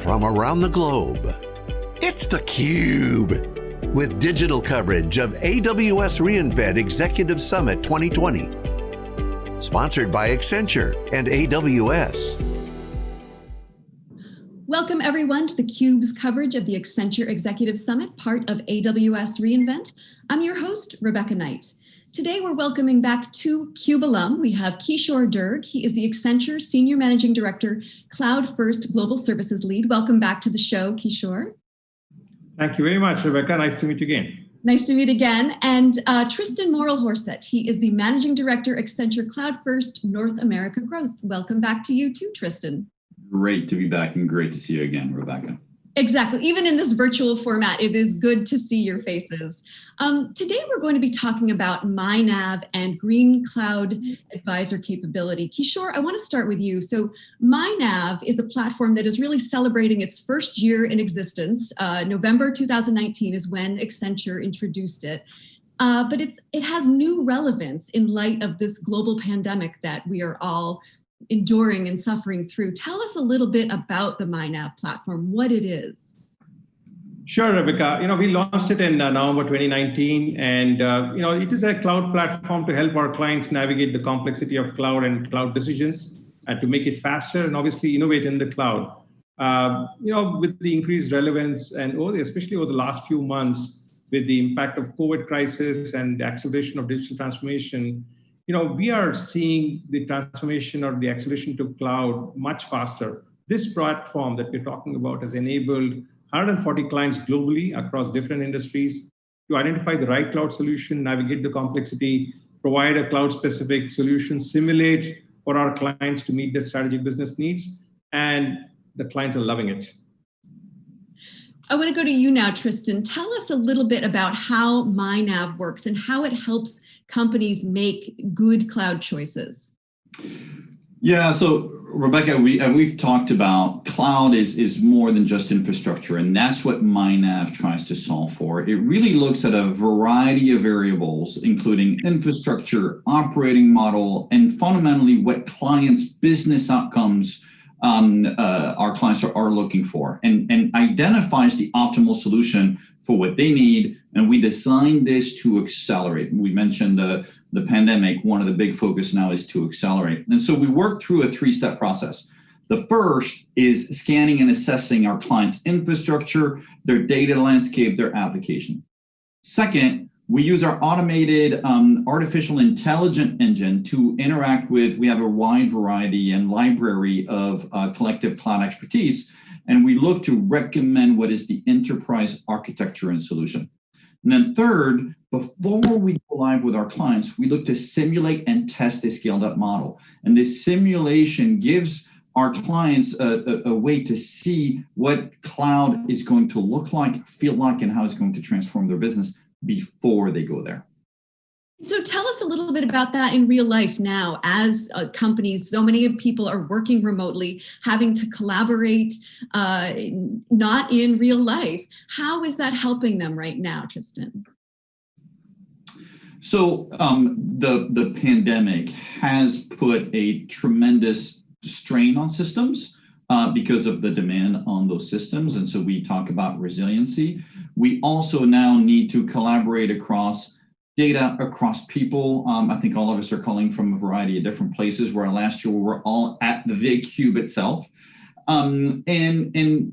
from around the globe. It's theCUBE, with digital coverage of AWS reInvent Executive Summit 2020. Sponsored by Accenture and AWS. Welcome everyone to theCUBE's coverage of the Accenture Executive Summit, part of AWS reInvent. I'm your host, Rebecca Knight. Today we're welcoming back two CUBE alum. We have Kishore Durg. He is the Accenture Senior Managing Director, Cloud First Global Services Lead. Welcome back to the show, Kishore. Thank you very much, Rebecca. Nice to meet you again. Nice to meet again. And uh, Tristan Morel L'Horset. He is the Managing Director, Accenture Cloud First North America Growth. Welcome back to you too, Tristan. Great to be back and great to see you again, Rebecca. Exactly. Even in this virtual format, it is good to see your faces. Um, today, we're going to be talking about MyNav and Green Cloud Advisor capability. Kishore, I want to start with you. So MyNav is a platform that is really celebrating its first year in existence. Uh, November 2019 is when Accenture introduced it. Uh, but it's it has new relevance in light of this global pandemic that we are all enduring and suffering through. Tell us a little bit about the MyNav platform, what it is. Sure, Rebecca. You know, we launched it in uh, November 2019, and uh, you know, it is a cloud platform to help our clients navigate the complexity of cloud and cloud decisions, and to make it faster and obviously innovate in the cloud. Uh, you know, with the increased relevance and over the, especially over the last few months, with the impact of COVID crisis and the acceleration of digital transformation, you know, we are seeing the transformation or the acceleration to cloud much faster. This platform that we're talking about has enabled 140 clients globally across different industries to identify the right cloud solution, navigate the complexity, provide a cloud specific solution, simulate for our clients to meet their strategic business needs, and the clients are loving it. I want to go to you now, Tristan. Tell us a little bit about how MyNav works and how it helps companies make good cloud choices. Yeah, so Rebecca, we we've talked about cloud is is more than just infrastructure, and that's what MyNav tries to solve for. It really looks at a variety of variables, including infrastructure, operating model, and fundamentally what clients' business outcomes um, uh, our clients are, are looking for and, and identifies the optimal solution for what they need. And we designed this to accelerate. We mentioned the, the pandemic, one of the big focus now is to accelerate. And so we work through a three-step process. The first is scanning and assessing our clients' infrastructure, their data landscape, their application. Second, we use our automated um, artificial intelligent engine to interact with, we have a wide variety and library of uh, collective cloud expertise, and we look to recommend what is the enterprise architecture and solution. And then third, before we go live with our clients, we look to simulate and test a scaled up model. And this simulation gives our clients a, a, a, way to see what cloud is going to look like, feel like, and how it's going to transform their business before they go there. So tell us a little bit about that in real life now as uh, companies, so many of people are working remotely, having to collaborate, uh, not in real life. How is that helping them right now, Tristan? So um, the, the pandemic has put a tremendous strain on systems uh, because of the demand on those systems. And so we talk about resiliency. We also now need to collaborate across data, across people. Um, I think all of us are calling from a variety of different places where last year we were all at the VCube itself. Um, and, and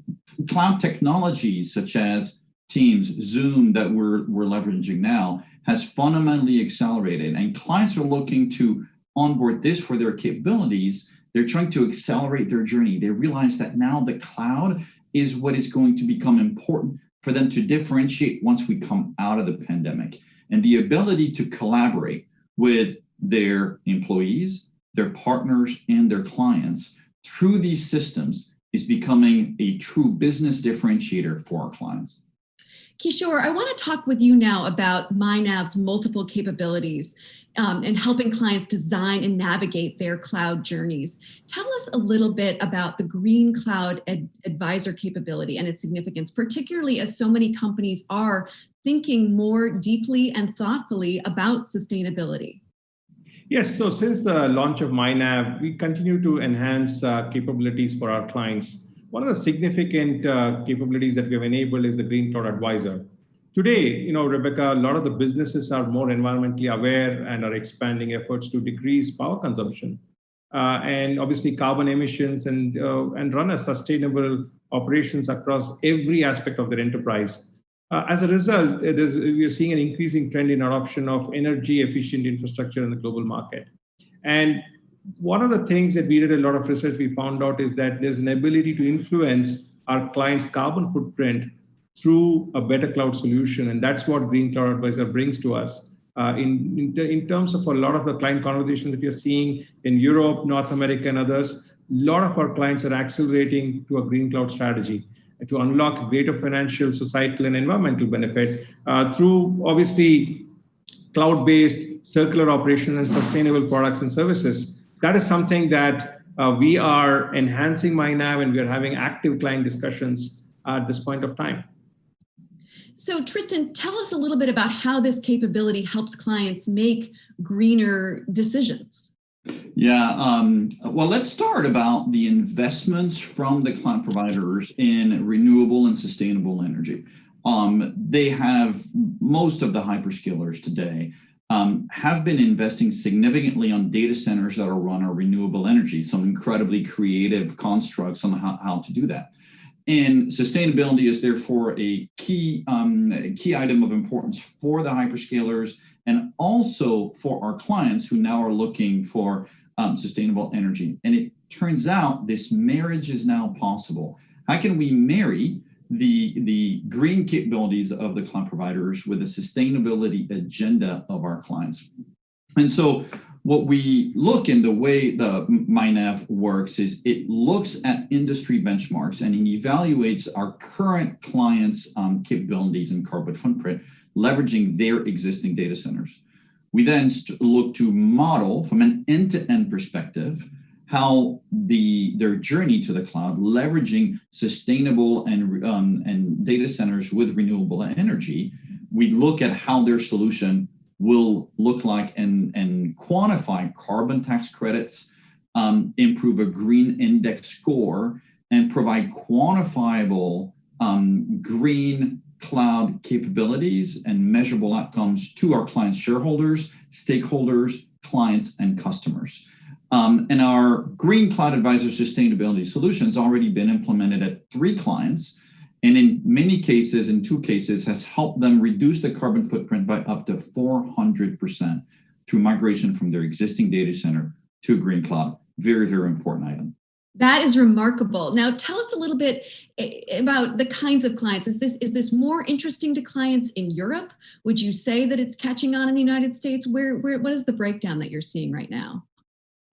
cloud technologies such as Teams, Zoom that we're, we're leveraging now has fundamentally accelerated and clients are looking to onboard this for their capabilities they're trying to accelerate their journey. They realize that now the cloud is what is going to become important for them to differentiate once we come out of the pandemic. And the ability to collaborate with their employees, their partners, and their clients through these systems is becoming a true business differentiator for our clients. Kishore, I want to talk with you now about MyNav's multiple capabilities um, and helping clients design and navigate their cloud journeys. Tell us a little bit about the Green Cloud Ad Advisor capability and its significance, particularly as so many companies are thinking more deeply and thoughtfully about sustainability. Yes, so since the launch of MyNav, we continue to enhance uh, capabilities for our clients one of the significant uh, capabilities that we have enabled is the Green Cloud Advisor. Today, you know, Rebecca, a lot of the businesses are more environmentally aware and are expanding efforts to decrease power consumption. Uh, and obviously carbon emissions and, uh, and run a sustainable operations across every aspect of their enterprise. Uh, as a result, we are seeing an increasing trend in adoption of energy efficient infrastructure in the global market. And one of the things that we did a lot of research, we found out is that there's an ability to influence our client's carbon footprint through a better cloud solution. And that's what Green Cloud Advisor brings to us. Uh, in, in, in, terms of a lot of the client conversations that are seeing in Europe, North America, and others, a lot of our clients are accelerating to a green cloud strategy to unlock greater financial, societal, and environmental benefit uh, through obviously cloud-based circular operation and sustainable products and services. That is something that uh, we are enhancing MyNav and we are having active client discussions at this point of time. So Tristan, tell us a little bit about how this capability helps clients make greener decisions. Yeah, um, well, let's start about the investments from the cloud providers in renewable and sustainable energy. Um, they have, most of the hyperscalers today um, have been investing significantly on data centers that are run on renewable energy, some incredibly creative constructs on how, how to do that. And sustainability is therefore a key, um, a key item of importance for the hyperscalers and also for our clients who now are looking for um, sustainable energy. And it turns out this marriage is now possible. How can we marry the, the green capabilities of the cloud providers with the sustainability agenda of our clients? And so what we look in the way the MyNav works is it looks at industry benchmarks and it evaluates our current clients' um, capabilities and carbon footprint, leveraging their existing data centers. We then look to model from an end-to-end -end perspective how the their journey to the cloud, leveraging sustainable and, um, and data centers with renewable energy, we look at how their solution will look like and, and quantify carbon tax credits, um, improve a green index score, and provide quantifiable um, green cloud capabilities and measurable outcomes to our clients, shareholders, stakeholders, clients, and customers. Um, and our Green Cloud Advisor sustainability solutions already been implemented at three clients, and in many cases, in two cases, has helped them reduce the carbon footprint by up to 400% through migration from their existing data center to Green Cloud. Very, very important item. That is remarkable. Now tell us a little bit eh, about the kinds of clients. Is this, is this more interesting to clients in Europe? Would you say that it's catching on in the United States? Where, where, what is the breakdown that you're seeing right now?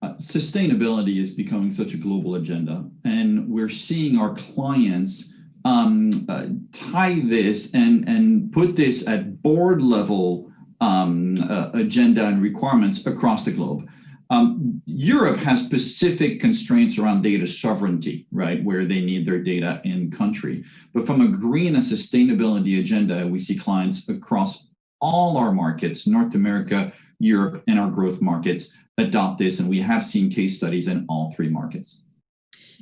Uh, sustainability is becoming such a global agenda and we're seeing our clients um, uh, tie this and, and put this at board level um, uh, agenda and requirements across the globe. Um, Europe has specific constraints around data sovereignty, right, where they need their data in country. But from a green and sustainability agenda, we see clients across all our markets, North America, Europe, and our growth markets adopt this. And we have seen case studies in all three markets.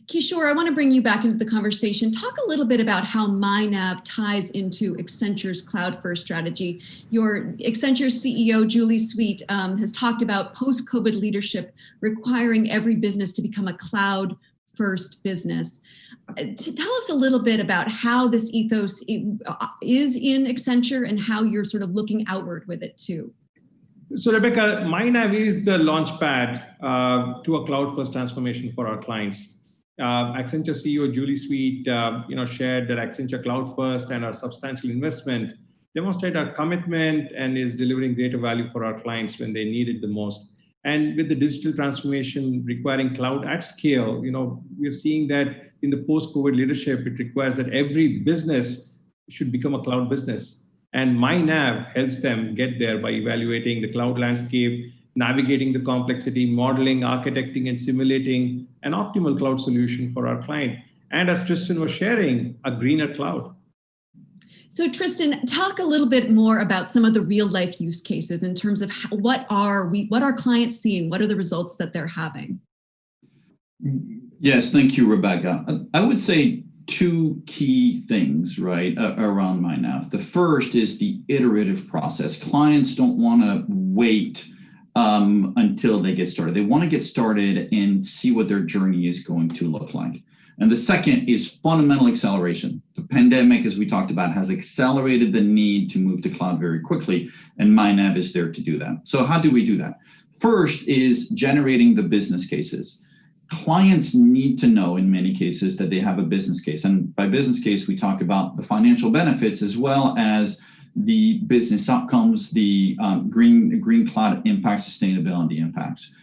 Kishore, I want to bring you back into the conversation. Talk a little bit about how MyNav ties into Accenture's cloud first strategy. Your Accenture CEO, Julie Sweet, um, has talked about post-COVID leadership requiring every business to become a cloud first business. Uh, to tell us a little bit about how this ethos uh, is in Accenture and how you're sort of looking outward with it too. So Rebecca, MyNav is the launch pad uh, to a cloud first transformation for our clients uh, Accenture CEO Julie Sweet, uh, you know, shared that Accenture Cloud First and our substantial investment demonstrate our commitment and is delivering greater value for our clients when they need it the most. And with the digital transformation requiring cloud at scale, you know, we're seeing that in the post-COVID leadership, it requires that every business should become a cloud business. And MyNav helps them get there by evaluating the cloud landscape, navigating the complexity, modeling, architecting, and simulating an optimal cloud solution for our client. And as Tristan was sharing, a greener cloud. So Tristan, talk a little bit more about some of the real life use cases in terms of how, what are we, what are clients seeing? What are the results that they're having? Yes, thank you, Rebecca. I would say two key things, right, uh, around MyNav. The first is the iterative process. Clients don't want to wait um, until they get started. They want to get started and see what their journey is going to look like. And the second is fundamental acceleration. The pandemic, as we talked about, has accelerated the need to move to cloud very quickly, and MyNav is there to do that. So how do we do that? First is generating the business cases clients need to know in many cases that they have a business case. And by business case, we talk about the financial benefits as well as the business outcomes, the um, green, green cloud impact, sustainability impacts.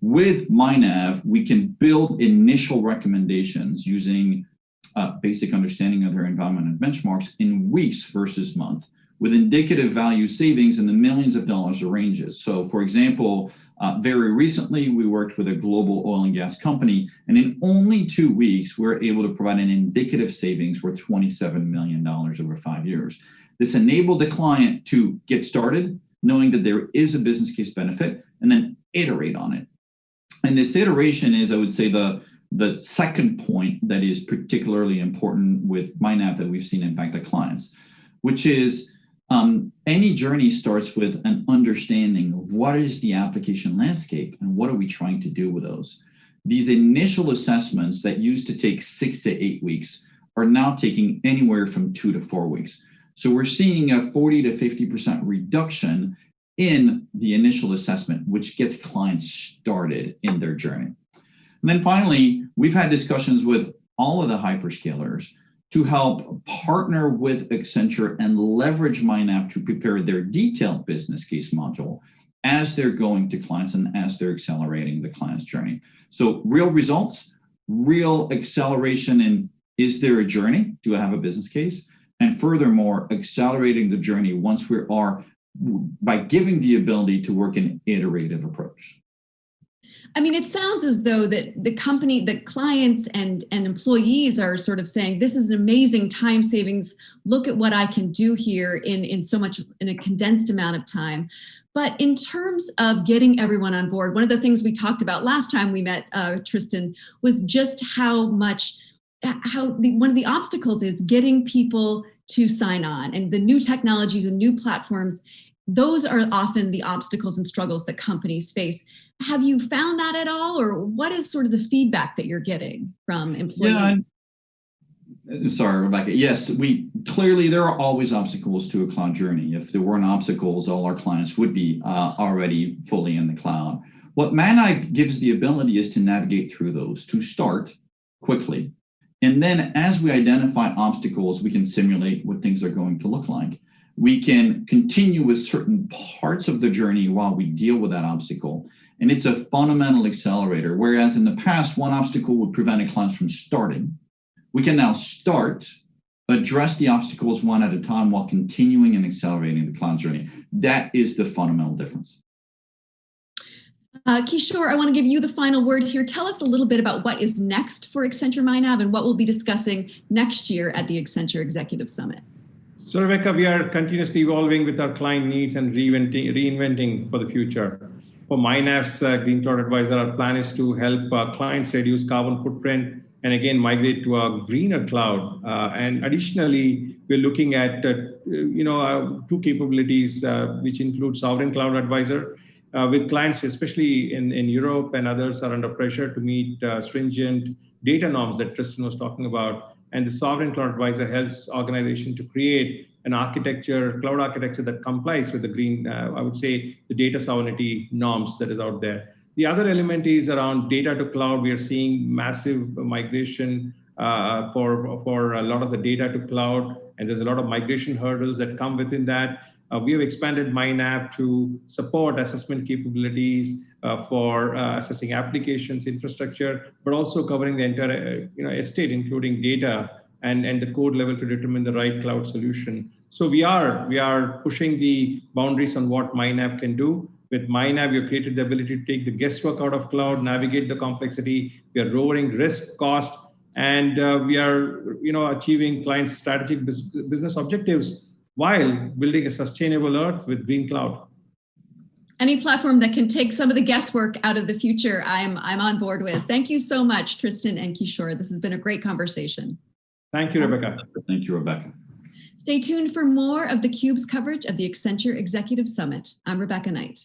With MyNav, we can build initial recommendations using uh, basic understanding of their environment and benchmarks in weeks versus month with indicative value savings in the millions of dollars of ranges. So for example, uh, very recently, we worked with a global oil and gas company, and in only two weeks, we are able to provide an indicative savings worth $27 million over five years. This enabled the client to get started, knowing that there is a business case benefit, and then iterate on it. And this iteration is, I would say, the, the second point that is particularly important with MyNav that we've seen impact the clients, which is um, any journey starts with an understanding of what is the application landscape and what are we trying to do with those. These initial assessments that used to take six to eight weeks are now taking anywhere from two to four weeks. So we're seeing a 40 to 50% reduction in the initial assessment, which gets clients started in their journey. And then finally, we've had discussions with all of the hyperscalers to help partner with Accenture and leverage MyNav to prepare their detailed business case module as they're going to clients and as they're accelerating the client's journey. So real results, real acceleration in is there a journey? Do I have a business case? And furthermore, accelerating the journey once we are by giving the ability to work in iterative approach. I mean, it sounds as though that the company, the clients and, and employees are sort of saying, this is an amazing time savings. Look at what I can do here in, in so much, in a condensed amount of time. But in terms of getting everyone on board, one of the things we talked about last time we met, uh, Tristan, was just how much, how the, one of the obstacles is getting people to sign on and the new technologies and new platforms those are often the obstacles and struggles that companies face. Have you found that at all, or what is sort of the feedback that you're getting from employees? Yeah, sorry, Rebecca. Yes, we clearly there are always obstacles to a cloud journey. If there weren't obstacles, all our clients would be uh, already fully in the cloud. What MyNav gives the ability is to navigate through those, to start quickly. And then as we identify obstacles, we can simulate what things are going to look like we can continue with certain parts of the journey while we deal with that obstacle. And it's a fundamental accelerator. Whereas in the past, one obstacle would prevent a class from starting. We can now start, address the obstacles one at a time while continuing and accelerating the cloud journey. That is the fundamental difference. Uh, Kishore, I want to give you the final word here. Tell us a little bit about what is next for Accenture MyNav and what we'll be discussing next year at the Accenture Executive Summit. So Rebecca, we are continuously evolving with our client needs and reinventing, reinventing for the future. For MyNav's uh, Green Cloud Advisor, our plan is to help uh, clients reduce carbon footprint and again migrate to a greener cloud. Uh, and additionally, we're looking at uh, you know uh, two capabilities uh, which include Sovereign Cloud Advisor. With clients, especially in, in Europe and others, are under pressure to meet stringent data norms that Tristan was talking about and the Sovereign Cloud Advisor helps organization to create an architecture, cloud architecture that complies with the green, uh, I would say, the data sovereignty norms that is out there. The other element is around data to cloud. We are seeing massive migration uh, for, for a lot of the data to cloud, and there's a lot of migration hurdles that come within that. Uh, we have expanded MyNav to support assessment capabilities uh, for uh, assessing applications, infrastructure, but also covering the entire uh, you know, estate, including data and, and the code level to determine the right cloud solution. So we are, we are pushing the boundaries on what MyNav can do. With MyNav, we've created the ability to take the guesswork out of cloud, navigate the complexity. We are lowering risk, cost, and uh, we are you know, achieving clients' strategic business objectives while building a sustainable earth with green cloud. Any platform that can take some of the guesswork out of the future, I'm I'm on board with. Thank you so much, Tristan and Kishore. This has been a great conversation. Thank you, Rebecca. Thank you, Rebecca. Stay tuned for more of theCUBE's coverage of the Accenture Executive Summit. I'm Rebecca Knight.